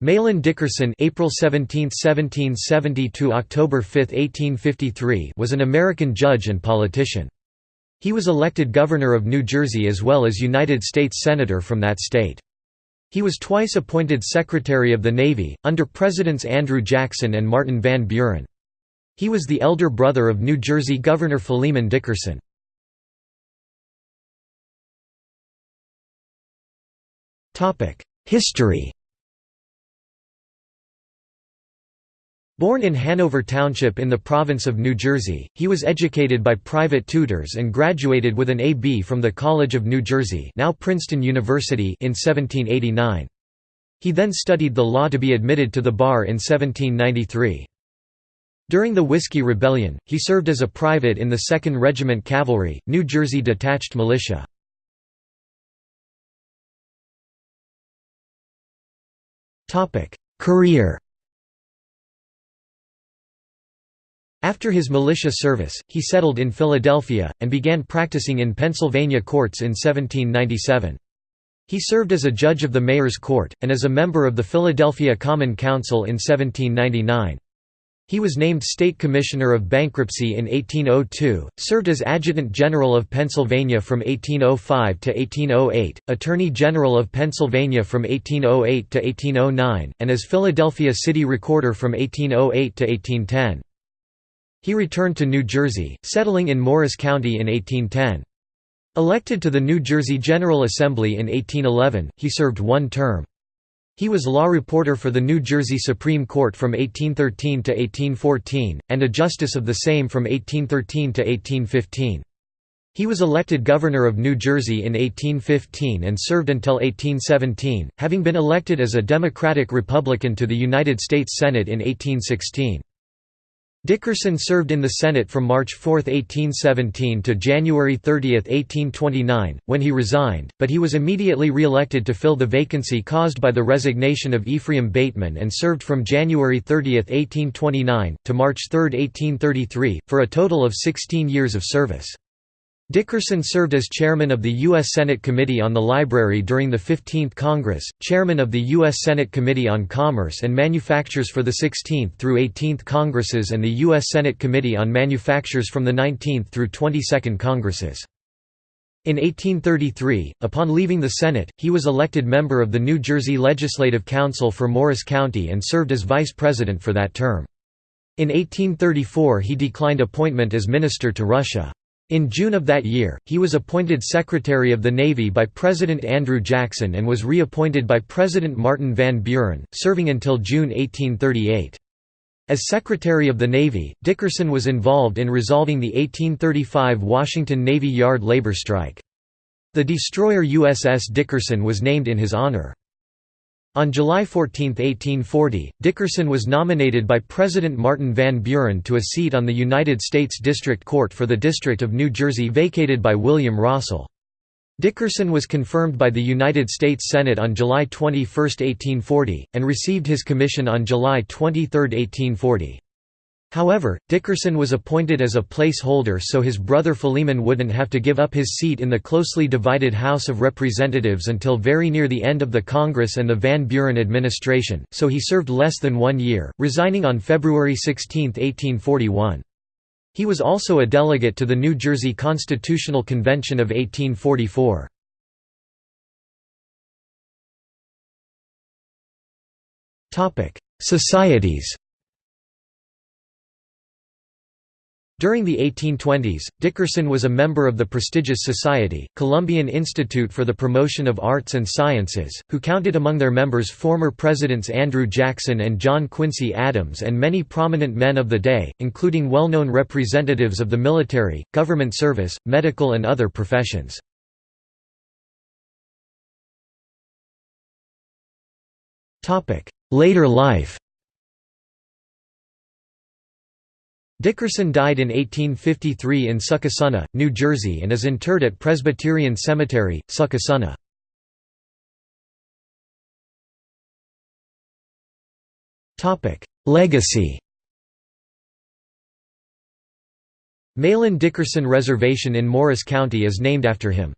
Mahlon Dickerson April 17, 1770 to October 5, 1853 was an American judge and politician. He was elected governor of New Jersey as well as United States Senator from that state. He was twice appointed Secretary of the Navy, under Presidents Andrew Jackson and Martin Van Buren. He was the elder brother of New Jersey Governor Philemon Dickerson. History Born in Hanover Township in the province of New Jersey, he was educated by private tutors and graduated with an A.B. from the College of New Jersey now Princeton University in 1789. He then studied the law to be admitted to the bar in 1793. During the Whiskey Rebellion, he served as a private in the 2nd Regiment Cavalry, New Jersey Detached Militia. Career After his militia service, he settled in Philadelphia, and began practicing in Pennsylvania courts in 1797. He served as a judge of the Mayor's Court, and as a member of the Philadelphia Common Council in 1799. He was named State Commissioner of Bankruptcy in 1802, served as Adjutant General of Pennsylvania from 1805 to 1808, Attorney General of Pennsylvania from 1808 to 1809, and as Philadelphia City Recorder from 1808 to 1810. He returned to New Jersey, settling in Morris County in 1810. Elected to the New Jersey General Assembly in 1811, he served one term. He was law reporter for the New Jersey Supreme Court from 1813 to 1814, and a justice of the same from 1813 to 1815. He was elected governor of New Jersey in 1815 and served until 1817, having been elected as a Democratic Republican to the United States Senate in 1816. Dickerson served in the Senate from March 4, 1817 to January 30, 1829, when he resigned, but he was immediately re-elected to fill the vacancy caused by the resignation of Ephraim Bateman and served from January 30, 1829, to March 3, 1833, for a total of 16 years of service. Dickerson served as chairman of the U.S. Senate Committee on the Library during the 15th Congress, chairman of the U.S. Senate Committee on Commerce and Manufactures for the 16th through 18th Congresses and the U.S. Senate Committee on Manufactures from the 19th through 22nd Congresses. In 1833, upon leaving the Senate, he was elected member of the New Jersey Legislative Council for Morris County and served as vice president for that term. In 1834 he declined appointment as minister to Russia. In June of that year, he was appointed Secretary of the Navy by President Andrew Jackson and was reappointed by President Martin Van Buren, serving until June 1838. As Secretary of the Navy, Dickerson was involved in resolving the 1835 Washington Navy Yard labor strike. The destroyer USS Dickerson was named in his honor. On July 14, 1840, Dickerson was nominated by President Martin Van Buren to a seat on the United States District Court for the District of New Jersey vacated by William Rossell. Dickerson was confirmed by the United States Senate on July 21, 1840, and received his commission on July 23, 1840. However, Dickerson was appointed as a placeholder so his brother Philemon wouldn't have to give up his seat in the closely divided House of Representatives until very near the end of the Congress and the Van Buren administration, so he served less than one year, resigning on February 16, 1841. He was also a delegate to the New Jersey Constitutional Convention of 1844. Societies During the 1820s, Dickerson was a member of the prestigious society, Columbian Institute for the Promotion of Arts and Sciences, who counted among their members former Presidents Andrew Jackson and John Quincy Adams and many prominent men of the day, including well-known representatives of the military, government service, medical and other professions. Later life Dickerson died in 1853 in Succasunna, New Jersey and is interred at Presbyterian Cemetery, Succasunna. Legacy Mahlon Dickerson Reservation in Morris County is named after him.